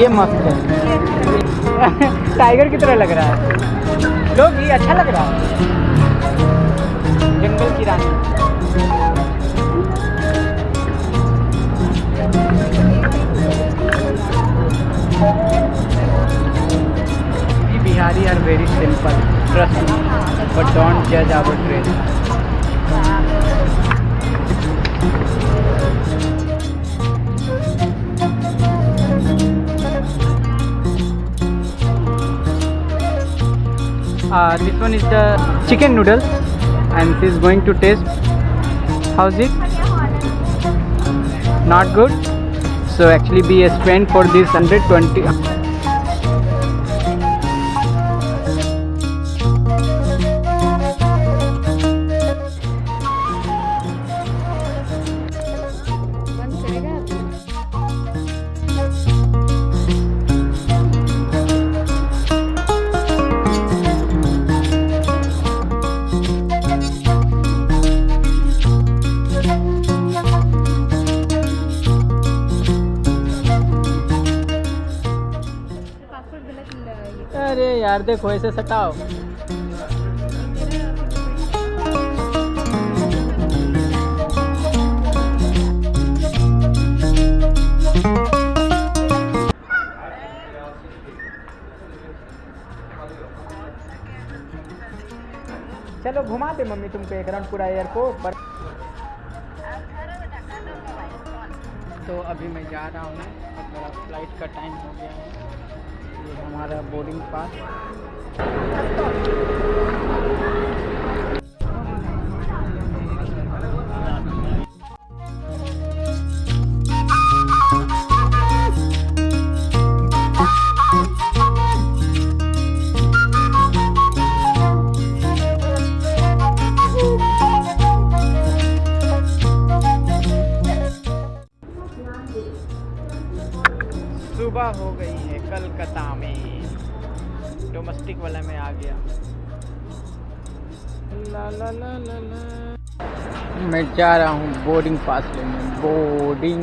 ये मस्त है। टाइगर की तरह लग रहा है। लोग, ये अच्छा लग रहा है। जंगल की रानी। Bihari are very simple trust but don't जज our train Uh, this one is the chicken noodles and this is going to taste how's it? Not good. So actually be a spent for this 120 अरे यार, देखो, ऐसे सटाओ चलो, घुमा दे mummy तुमको एक round पूरा एयरपोर्ट पर तो अभी मैं जा रहा हूँ, अब मेरा फ़्लाइट का टाइम हो गया है। ये हमारा बोर्डिंग पास। सुबह हो गई है। कलकत्ता में। डोमेस्टिक वाला में आ गया। ला ला ला ला ला। मैं जा रहा हूँ बोर्डिंग पास लेने। बोर्डिंग